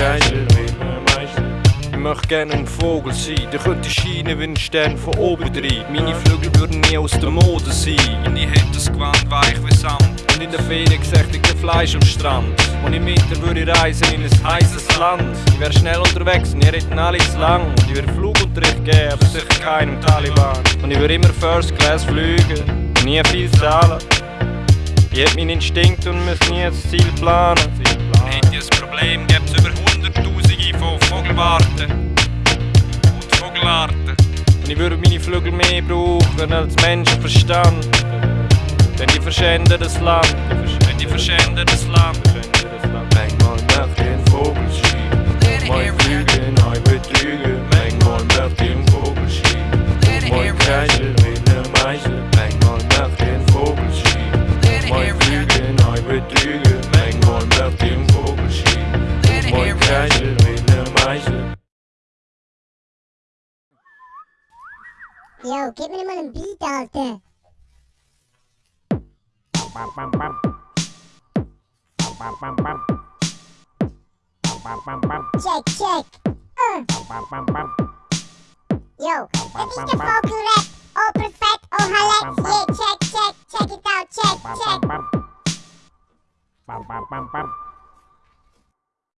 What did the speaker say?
Meister. Ich möchte gerne ein Vogel sein, der könnte scheinen wie ein Stern von oben rein. Meine Flügel würden nie aus der Mode sein. Und ich hätte das Gewand weich wie Sand. Und in der Ferien kein Fleisch am Strand. Und im Winter würde ich reisen in ein heißes Land. Ich wäre schnell unterwegs und ihr hätten alle zu lang. Und ich würde Flugunterricht geben, aber sicher keinem Taliban. Und ich würde immer First Class fliegen und nie viel zahlen. Ich hab meinen Instinkt und muss nie das Ziel planen. Hätte ich ein Problem, gäbe es über Hunderttausende Vogelwarten und Vogelarten. Und ich würde meine Flügel mehr brauchen als Menschenverstand. Denn die verschänden das Land, denn die verschänden das Land. Manchmal möchte ich einen Vogel schieben, mal fliegen, neu betrügen. Manchmal möchte ich einen Vogel schieben, mal Kaiser, Wiener Meister. Manchmal möchte ich einen Vogel schieben, mal fliegen, neu betrügen. Manchmal möchte ich einen Vogel schieben, mal Kaiser, Yo, gib mir mal einen Beat, Alter. Bam, bam, bam. Bam, bam, bam. Bam, bam, bam. Check, check. Uh, Bam, bam, bam. yo, dat is de vocal rap. Oh, perfect, oh, hallet. Yeah, check, check, check it out, check, Bam, check. bam, bam. Bam, bam, bam, bam.